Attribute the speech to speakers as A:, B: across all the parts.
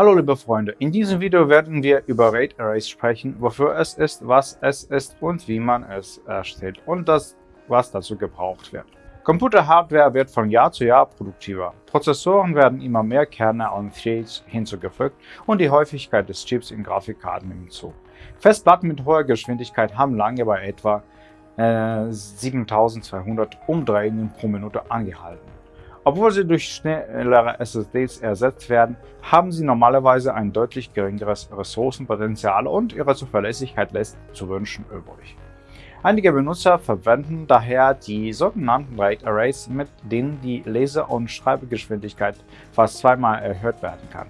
A: Hallo liebe Freunde, in diesem Video werden wir über RAID Arrays sprechen, wofür es ist, was es ist und wie man es erstellt und das, was dazu gebraucht wird. Computerhardware wird von Jahr zu Jahr produktiver. Prozessoren werden immer mehr Kerne und Threads hinzugefügt und die Häufigkeit des Chips in Grafikkarten nimmt zu. Festplatten mit hoher Geschwindigkeit haben lange bei etwa äh, 7200 Umdrehungen pro Minute angehalten. Obwohl sie durch schnellere SSDs ersetzt werden, haben sie normalerweise ein deutlich geringeres Ressourcenpotenzial und ihre Zuverlässigkeit lässt zu wünschen übrig. Einige Benutzer verwenden daher die sogenannten RAID Arrays, mit denen die Leser- und Schreibegeschwindigkeit fast zweimal erhöht werden kann.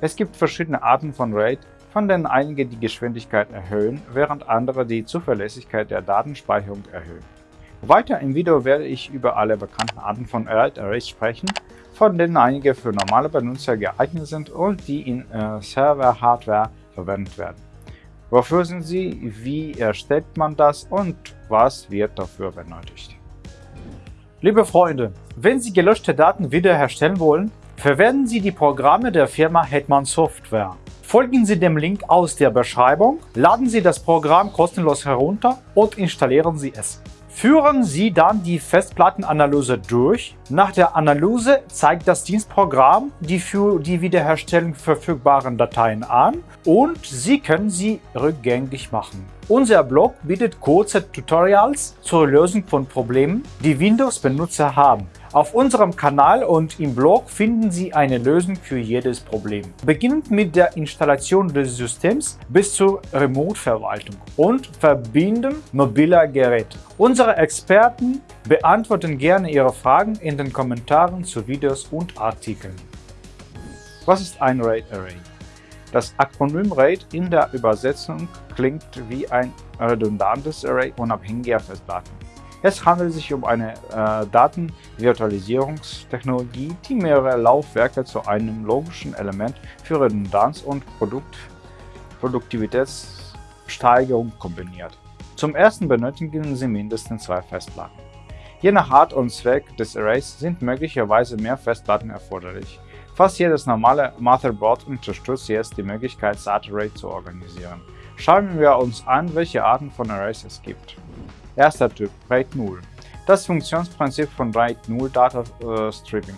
A: Es gibt verschiedene Arten von RAID, von denen einige die Geschwindigkeit erhöhen, während andere die Zuverlässigkeit der Datenspeicherung erhöhen. Weiter im Video werde ich über alle bekannten Arten von RAID Arrays sprechen, von denen einige für normale Benutzer geeignet sind und die in äh, Server-Hardware verwendet werden. Wofür sind sie, wie erstellt man das und was wird dafür benötigt?
B: Liebe Freunde, wenn Sie gelöschte Daten wiederherstellen wollen, verwenden Sie die Programme der Firma Hetman Software. Folgen Sie dem Link aus der Beschreibung, laden Sie das Programm kostenlos herunter und installieren Sie es. Führen Sie dann die Festplattenanalyse durch. Nach der Analyse zeigt das Dienstprogramm die für die Wiederherstellung verfügbaren Dateien an und Sie können sie rückgängig machen. Unser Blog bietet kurze Tutorials zur Lösung von Problemen, die Windows-Benutzer haben. Auf unserem Kanal und im Blog finden Sie eine Lösung für jedes Problem. Beginnend mit der Installation des Systems bis zur Remote-Verwaltung und Verbinden mobiler Geräte. Unsere Experten beantworten gerne Ihre Fragen in den Kommentaren zu Videos und Artikeln.
A: Was ist ein RAID Array? Das Akronym RAID in der Übersetzung klingt wie ein redundantes Array unabhängiger Festplatten. Es handelt sich um eine äh, Datenvirtualisierungstechnologie, die mehrere Laufwerke zu einem logischen Element für Redundanz und Produkt Produktivitätssteigerung kombiniert. Zum ersten benötigen Sie mindestens zwei Festplatten. Je nach Art und Zweck des Arrays sind möglicherweise mehr Festplatten erforderlich. Fast jedes normale Motherboard unterstützt jetzt die Möglichkeit, SAT-Array zu organisieren. Schauen wir uns an, welche Arten von Arrays es gibt. Erster Typ, RAID 0. Das Funktionsprinzip von RAID 0 Data äh, Stripping.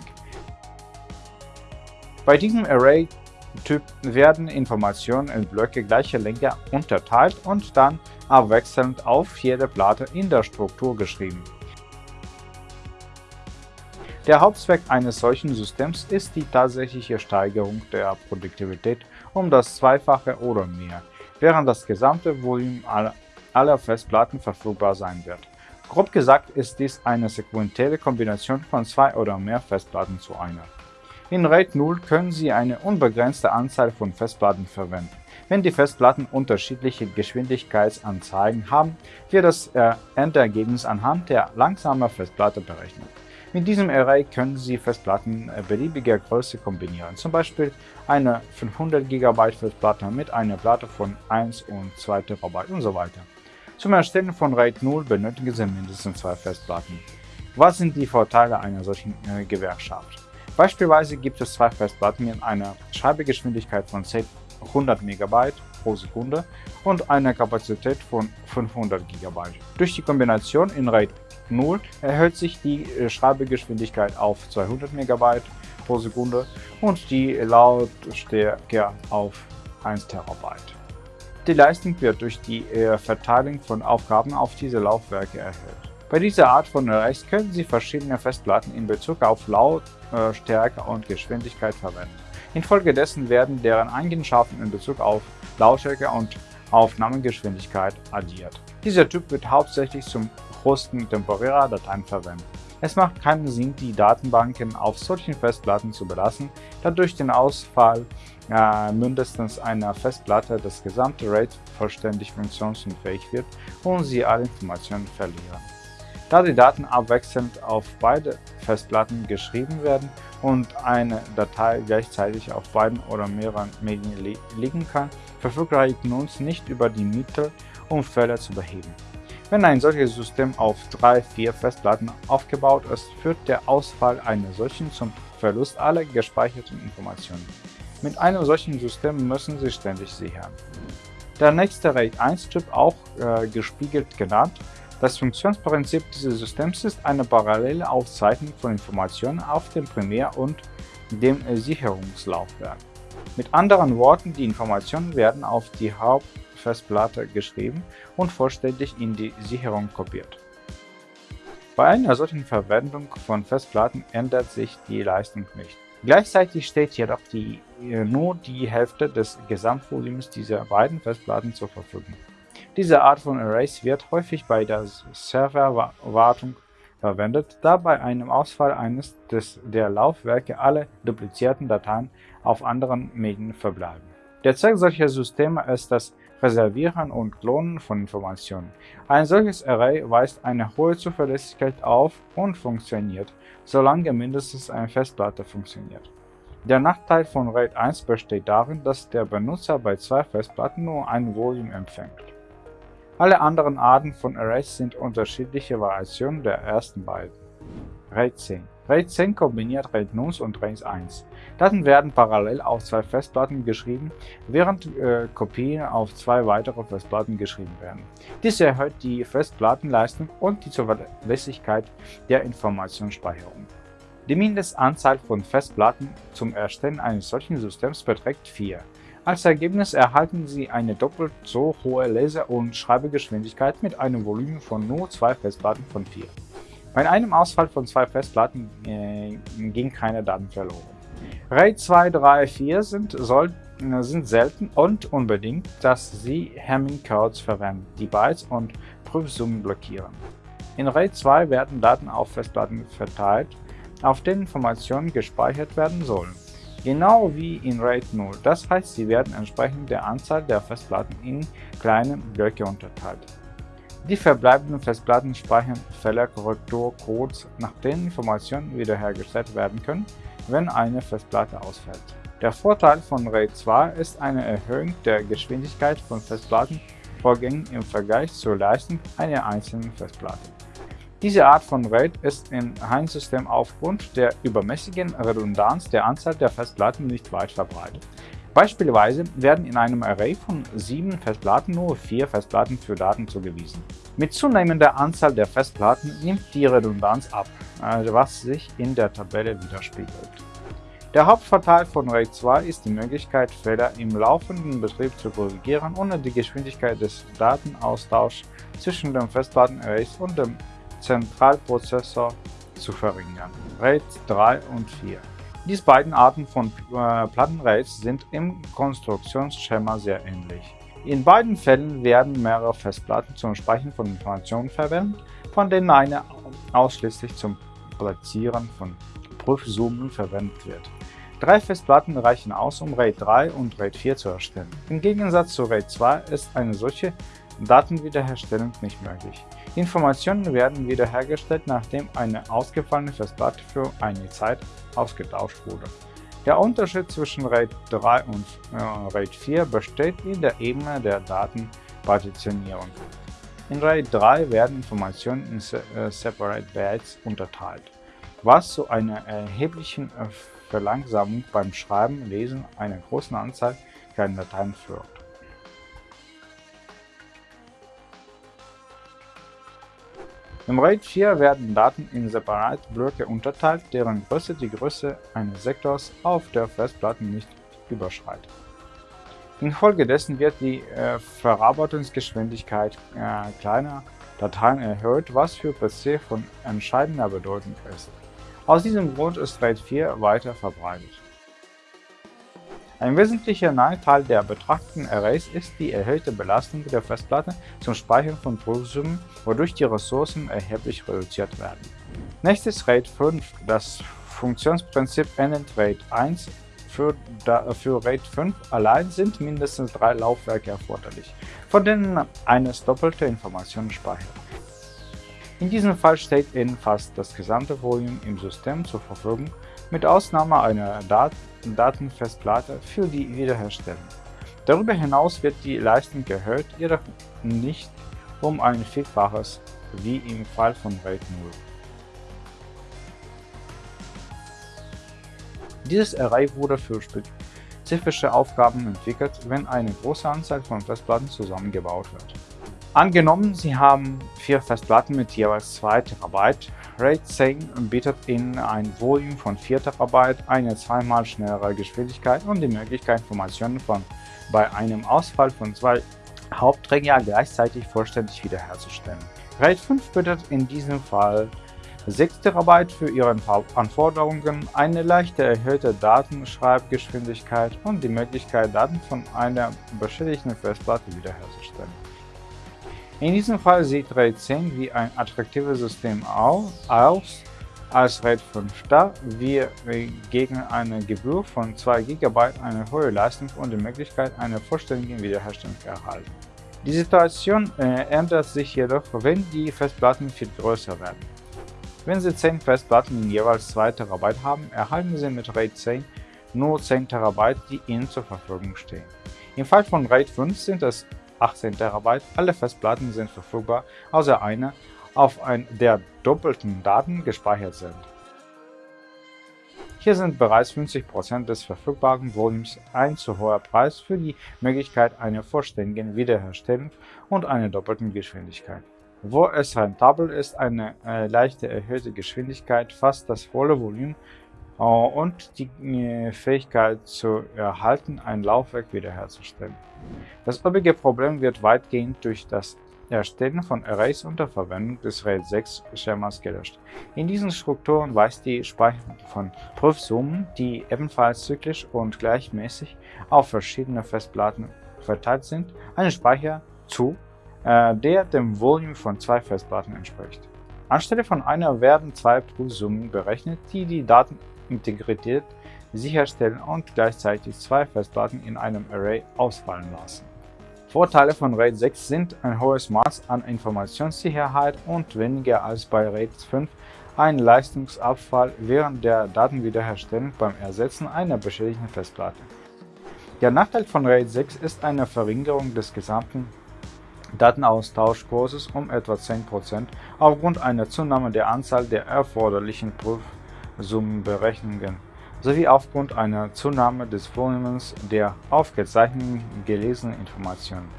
A: Bei diesem Array-Typ werden Informationen in Blöcke gleicher Länge unterteilt und dann abwechselnd auf jede Platte in der Struktur geschrieben. Der Hauptzweck eines solchen Systems ist die tatsächliche Steigerung der Produktivität um das Zweifache oder mehr, während das gesamte Volumen aller Festplatten verfügbar sein wird. Grob gesagt ist dies eine sequentielle Kombination von zwei oder mehr Festplatten zu einer. In RAID 0 können Sie eine unbegrenzte Anzahl von Festplatten verwenden. Wenn die Festplatten unterschiedliche Geschwindigkeitsanzeigen haben, wird das äh, Endergebnis anhand der langsamen Festplatte berechnet. Mit diesem Array können Sie Festplatten äh, beliebiger Größe kombinieren, zum Beispiel eine 500 GB Festplatte mit einer Platte von 1 und 2 TB weiter. Zum Erstellen von RAID 0 benötigen Sie mindestens zwei Festplatten. Was sind die Vorteile einer solchen äh, Gewerkschaft? Beispielsweise gibt es zwei Festplatten mit einer Schreibegeschwindigkeit von 100 MB pro Sekunde und einer Kapazität von 500 GB. Durch die Kombination in RAID 0 erhöht sich die äh, Schreibegeschwindigkeit auf 200 MB pro Sekunde und die Lautstärke auf 1 TB. Die Leistung wird durch die äh, Verteilung von Aufgaben auf diese Laufwerke erhöht. Bei dieser Art von Arrays können Sie verschiedene Festplatten in Bezug auf Lautstärke und Geschwindigkeit verwenden. Infolgedessen werden deren Eigenschaften in Bezug auf Lautstärke und Aufnahmegeschwindigkeit addiert. Dieser Typ wird hauptsächlich zum Hosten temporärer Dateien verwendet. Es macht keinen Sinn, die Datenbanken auf solchen Festplatten zu belassen, da durch den Ausfall äh, mindestens einer Festplatte das gesamte RAID vollständig funktionsunfähig wird und sie alle Informationen verlieren. Da die Daten abwechselnd auf beide Festplatten geschrieben werden und eine Datei gleichzeitig auf beiden oder mehreren Medien li liegen kann, verfügt RAID NUNS nicht über die Mittel, um Fehler zu beheben. Wenn ein solches System auf drei, vier Festplatten aufgebaut ist, führt der Ausfall einer solchen zum Verlust aller gespeicherten Informationen. Mit einem solchen System müssen Sie ständig sichern. Der nächste RAID-1-Chip, auch äh, gespiegelt genannt, das Funktionsprinzip dieses Systems ist eine parallele Aufzeichnung von Informationen auf dem Primär- und dem Sicherungslaufwerk. Mit anderen Worten, die Informationen werden auf die Hauptfestplatte geschrieben und vollständig in die Sicherung kopiert. Bei einer solchen Verwendung von Festplatten ändert sich die Leistung nicht. Gleichzeitig steht jedoch die, äh, nur die Hälfte des Gesamtvolumens dieser beiden Festplatten zur Verfügung. Diese Art von Arrays wird häufig bei der Serverwartung verwendet, da bei einem Ausfall eines des, der Laufwerke alle duplizierten Dateien auf anderen Medien verbleiben. Der Zweck solcher Systeme ist das Reservieren und Klonen von Informationen. Ein solches Array weist eine hohe Zuverlässigkeit auf und funktioniert, solange mindestens eine Festplatte funktioniert. Der Nachteil von RAID 1 besteht darin, dass der Benutzer bei zwei Festplatten nur ein Volume empfängt. Alle anderen Arten von Arrays sind unterschiedliche Variationen der ersten beiden. RAID 10 RAID 10 kombiniert RAID 0 und RAID 1. Daten werden parallel auf zwei Festplatten geschrieben, während äh, Kopien auf zwei weitere Festplatten geschrieben werden. Dies erhöht die Festplattenleistung und die Zuverlässigkeit der Informationsspeicherung. Die Mindestanzahl von Festplatten zum Erstellen eines solchen Systems beträgt 4. Als Ergebnis erhalten Sie eine doppelt so hohe Leser- und Schreibegeschwindigkeit mit einem Volumen von nur zwei Festplatten von 4. Bei einem Ausfall von zwei Festplatten äh, ging keine Daten verloren. RAID 2, 3, 4 sind, soll, äh, sind selten und unbedingt, dass Sie Hamming-Codes verwenden, die Bytes und Prüfsummen blockieren. In RAID 2 werden Daten auf Festplatten verteilt, auf denen Informationen gespeichert werden sollen. Genau wie in RAID 0, das heißt, sie werden entsprechend der Anzahl der Festplatten in kleine Blöcke unterteilt. Die verbleibenden Festplatten speichern Fehlerkorrekturcodes, nach denen Informationen wiederhergestellt werden können, wenn eine Festplatte ausfällt. Der Vorteil von RAID 2 ist eine Erhöhung der Geschwindigkeit von Festplattenvorgängen im Vergleich zur Leistung einer einzelnen Festplatte. Diese Art von RAID ist im Heinsystem aufgrund der übermäßigen Redundanz der Anzahl der Festplatten nicht weit verbreitet. Beispielsweise werden in einem Array von sieben Festplatten nur vier Festplatten für Daten zugewiesen. Mit zunehmender Anzahl der Festplatten nimmt die Redundanz ab, äh, was sich in der Tabelle widerspiegelt. Der Hauptvorteil von RAID 2 ist die Möglichkeit, Fehler im laufenden Betrieb zu korrigieren, ohne die Geschwindigkeit des Datenaustauschs zwischen den Festplattenarrays und dem Zentralprozessor zu verringern. RAID 3 und 4 diese beiden Arten von äh, Plattenraids sind im Konstruktionsschema sehr ähnlich. In beiden Fällen werden mehrere Festplatten zum Speichern von Informationen verwendet, von denen eine ausschließlich zum Platzieren von Prüfsummen verwendet wird. Drei Festplatten reichen aus, um RAID 3 und RAID 4 zu erstellen. Im Gegensatz zu RAID 2 ist eine solche Datenwiederherstellung nicht möglich. Informationen werden wiederhergestellt, nachdem eine ausgefallene Festplatte für eine Zeit ausgetauscht wurde. Der Unterschied zwischen RAID 3 und äh, RAID 4 besteht in der Ebene der Datenpartitionierung. In RAID 3 werden Informationen in Se äh, Separate Bytes unterteilt, was zu einer erheblichen äh, Verlangsamung beim Schreiben, Lesen einer großen Anzahl kleiner Dateien führt. Im RAID 4 werden Daten in Separatblöcke unterteilt, deren Größe die Größe eines Sektors auf der Festplatte nicht überschreitet. Infolgedessen wird die äh, Verarbeitungsgeschwindigkeit äh, kleiner Dateien erhöht, was für PC von entscheidender Bedeutung ist. Aus diesem Grund ist RAID 4 weiter verbreitet. Ein wesentlicher Nachteil der betrachteten Arrays ist die erhöhte Belastung der Festplatte zum Speichern von Prüfsummen, wodurch die Ressourcen erheblich reduziert werden. Nächstes RAID 5. Das Funktionsprinzip ändert RAID 1 für, für RAID 5 allein sind mindestens drei Laufwerke erforderlich, von denen eines doppelte Informationen speichert. In diesem Fall steht Ihnen fast das gesamte Volumen im System zur Verfügung, mit Ausnahme einer Dat Datenfestplatte für die Wiederherstellung. Darüber hinaus wird die Leistung erhöht, jedoch nicht um ein Vielfaches wie im Fall von RAID 0. Dieses Array wurde für spezifische Aufgaben entwickelt, wenn eine große Anzahl von Festplatten zusammengebaut wird. Angenommen, Sie haben vier Festplatten mit jeweils 2 TB. RAID 10 bietet Ihnen ein Volumen von 4 TB, eine zweimal schnellere Geschwindigkeit und die Möglichkeit, Informationen von bei einem Ausfall von zwei Hauptträgern gleichzeitig vollständig wiederherzustellen. RAID 5 bietet in diesem Fall 6 TB für Ihre Anforderungen, eine leichte erhöhte Datenschreibgeschwindigkeit und die Möglichkeit, Daten von einer beschädigten Festplatte wiederherzustellen. In diesem Fall sieht RAID 10 wie ein attraktives System aus, als RAID 5, da wir gegen eine Gebühr von 2 GB eine hohe Leistung und die Möglichkeit einer vollständigen Wiederherstellung erhalten. Die Situation äh, ändert sich jedoch, wenn die Festplatten viel größer werden. Wenn Sie 10 Festplatten in jeweils 2 TB haben, erhalten Sie mit RAID 10 nur 10 TB, die Ihnen zur Verfügung stehen. Im Fall von RAID 5 sind es 18 TB. Alle Festplatten sind verfügbar, außer eine, auf der doppelten Daten gespeichert sind. Hier sind bereits 50% des verfügbaren Volumens ein zu hoher Preis für die Möglichkeit einer vollständigen Wiederherstellung und einer doppelten Geschwindigkeit. Wo es rentabel ist, eine äh, leichte erhöhte Geschwindigkeit fast das volle Volumen und die äh, Fähigkeit zu erhalten, ein Laufwerk wiederherzustellen. Das übrige Problem wird weitgehend durch das Erstellen von Arrays unter Verwendung des RAID 6 Schemas gelöscht. In diesen Strukturen weist die Speicherung von Prüfsummen, die ebenfalls zyklisch und gleichmäßig auf verschiedene Festplatten verteilt sind, einen Speicher zu, äh, der dem Volumen von zwei Festplatten entspricht. Anstelle von einer werden zwei Prüfsummen berechnet, die die Datenintegrität sicherstellen und gleichzeitig zwei Festplatten in einem Array ausfallen lassen. Vorteile von RAID 6 sind ein hohes Maß an Informationssicherheit und weniger als bei RAID 5 ein Leistungsabfall während der Datenwiederherstellung beim Ersetzen einer beschädigten Festplatte. Der Nachteil von RAID 6 ist eine Verringerung des gesamten Datenaustauschkurses um etwa 10% aufgrund einer Zunahme der Anzahl der erforderlichen Prüfsummenberechnungen sowie aufgrund einer Zunahme des Volumens der aufgezeichneten gelesenen Informationen.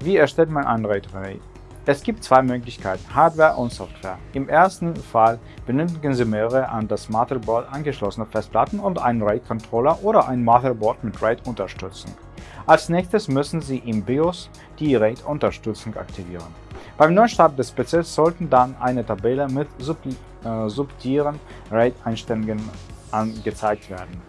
A: Wie erstellt man ein Array? Es gibt zwei Möglichkeiten, Hardware und Software. Im ersten Fall benötigen Sie mehrere an das Motherboard angeschlossene Festplatten und einen RAID-Controller oder ein Motherboard mit RAID-Unterstützung. Als nächstes müssen Sie im BIOS die RAID-Unterstützung aktivieren. Beim Neustart des PCs sollten dann eine Tabelle mit äh, subtilen RAID-Einstellungen angezeigt werden.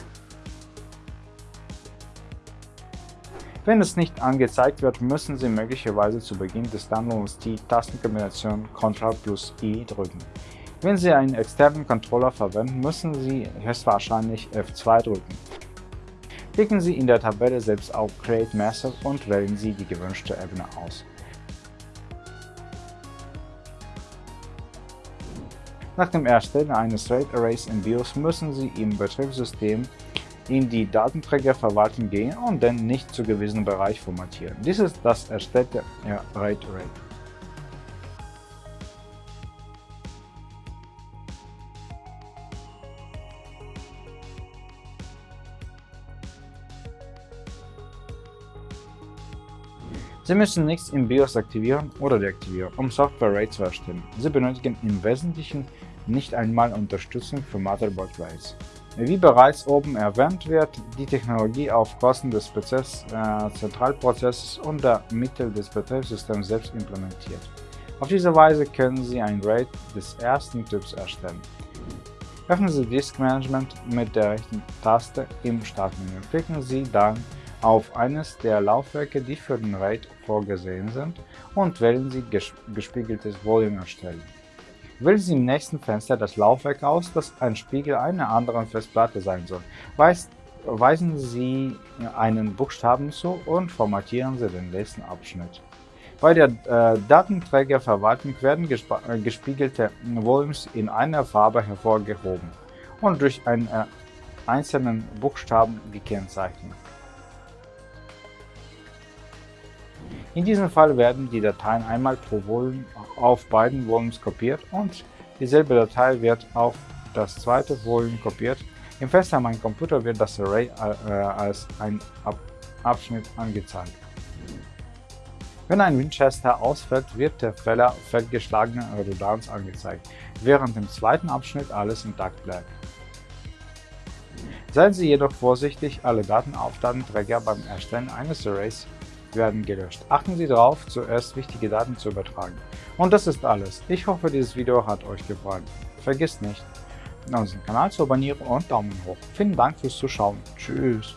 A: Wenn es nicht angezeigt wird, müssen Sie möglicherweise zu Beginn des Downloads die Tastenkombination Ctrl plus I drücken. Wenn Sie einen externen Controller verwenden, müssen Sie höchstwahrscheinlich F2 drücken. Klicken Sie in der Tabelle selbst auf Create Master und wählen Sie die gewünschte Ebene aus. Nach dem Erstellen eines RAID Arrays im BIOS müssen Sie im Betriebssystem in die Datenträgerverwaltung gehen und den nicht zugewiesenen Bereich formatieren. Dies ist das erstellte RAID Array. Sie müssen nichts im BIOS aktivieren oder deaktivieren, um Software RAID zu erstellen. Sie benötigen im Wesentlichen nicht einmal Unterstützung für Motherboard RAIDs. Wie bereits oben erwähnt wird die Technologie auf Kosten des Prozess, äh, Zentralprozesses und der Mittel des Betriebssystems selbst implementiert. Auf diese Weise können Sie ein RAID des ersten Typs erstellen. Öffnen Sie Disk Management mit der rechten Taste im Startmenü. Klicken Sie dann auf eines der Laufwerke, die für den RAID vorgesehen sind, und wählen Sie Gespiegeltes Volume erstellen. Wählen Sie im nächsten Fenster das Laufwerk aus, das ein Spiegel einer anderen Festplatte sein soll. weisen Sie einen Buchstaben zu und formatieren Sie den nächsten Abschnitt. Bei der äh, Datenträgerverwaltung werden äh, gespiegelte Volumes in einer Farbe hervorgehoben und durch einen äh, einzelnen Buchstaben gekennzeichnet. In diesem Fall werden die Dateien einmal pro Volumen auf beiden Volumes kopiert und dieselbe Datei wird auf das zweite Volumen kopiert, Im Fenster Mein Computer wird das Array äh, als ein Ab Abschnitt angezeigt. Wenn ein Winchester ausfällt, wird der Fehler fehlgeschlagene Redundanz angezeigt, während im zweiten Abschnitt alles intakt bleibt. Seien Sie jedoch vorsichtig, alle Datenaufladenträger beim Erstellen eines Arrays werden gelöscht. Achten Sie darauf, zuerst wichtige Daten zu übertragen. Und das ist alles. Ich hoffe, dieses Video hat euch gefallen. Vergesst nicht, unseren Kanal zu abonnieren und Daumen hoch. Vielen Dank fürs Zuschauen. Tschüss.